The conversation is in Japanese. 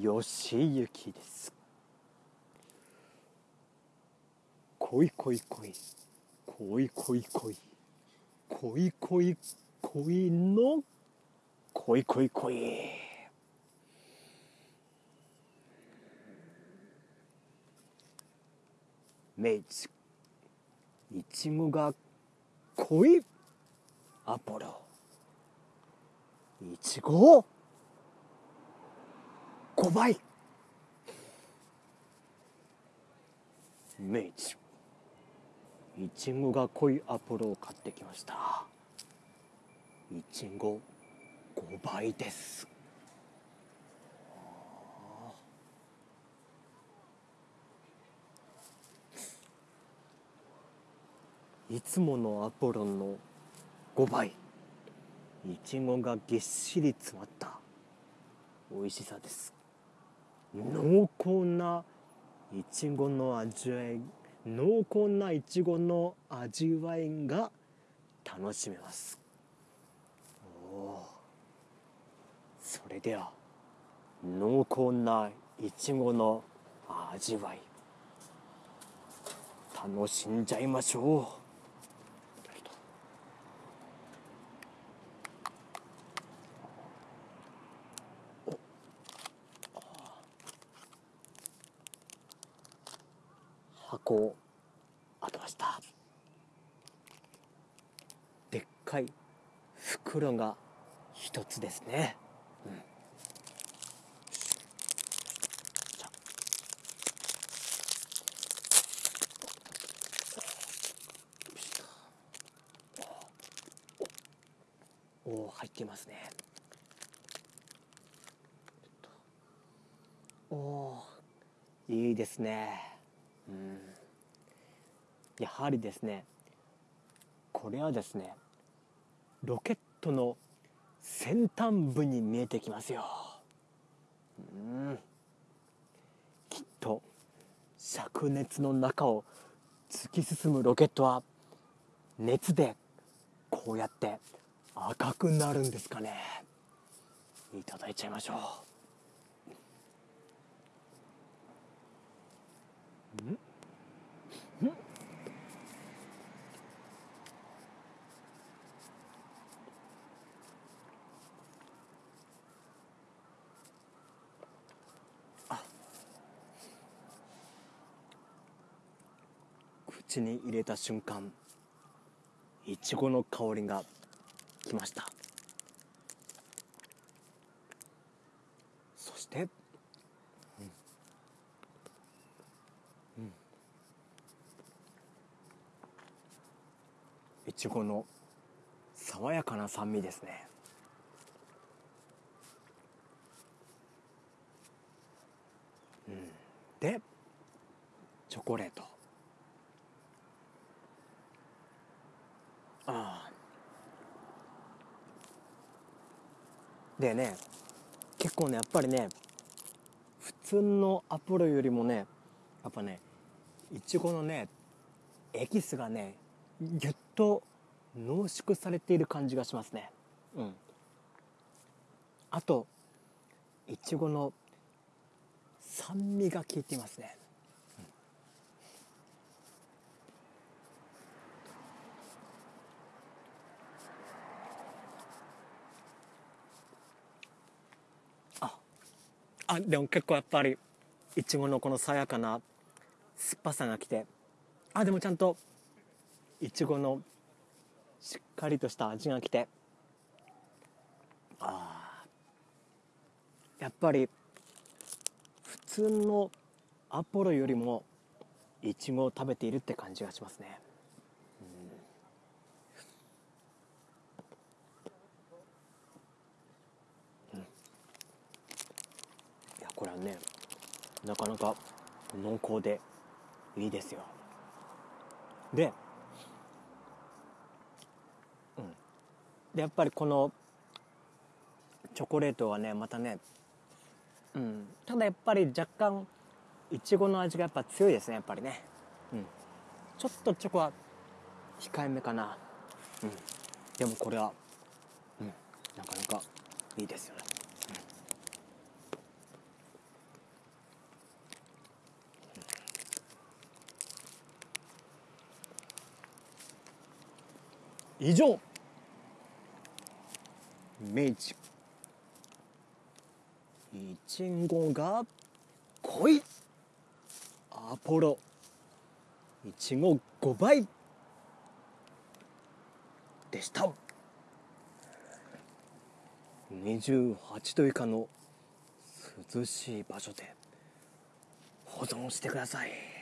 よしゆきです。恋恋恋恋恋恋恋恋恋の。恋恋恋明治い。ちごが恋アポロ。いちご。5倍。明治いちごが濃いアポロを買ってきました。いちご5倍です。いつものアポロンの5倍。いちごがぎっしり詰まった美味しさです。濃厚ないちごの味わい濃厚ないちごの味わいが楽しめます。おそれでは濃厚ないちごの味わい楽しんじゃいましょう。箱を開けました。でっかい袋が一つですね、うん、おお入ってますね。おおいいですね。やはりですねこれはですねロケットの先端部に見えてきますよ。うん。きっと灼熱の中を突き進むロケットは熱でこうやって赤くなるんですかね。いただいちゃいましょう。口に入れた瞬間いちごの香りがきました。そしてちごの爽やかな酸味ですね。うん。でチョコレート。ああ。でね結構ねやっぱりね普通のアポロよりもねやっぱねいちごのねエキスがねぎゅっと濃縮されている感じがしますね。うん。あといちごの酸味が効いていますね、うん、ああでも結構やっぱりいちごのこの爽やかな酸っぱさがきてあでもちゃんといちごのしっかりとした味がきて。あやっぱり普通のアポロよりもいちごを食べているって感じがしますね、うん、いやこれはねなかなか濃厚でいいですよ。ででやっぱりこのチョコレートはねまたね、うん、ただやっぱり若干いちごの味がやっぱ強いですねやっぱりね、うん、ちょっとチョコは控えめかな、うん、でもこれは、うん、なかなかいいですよね、うん、以上。明治1号が来いアポロ1号5倍でした。28度以下の涼しい場所で保存してください。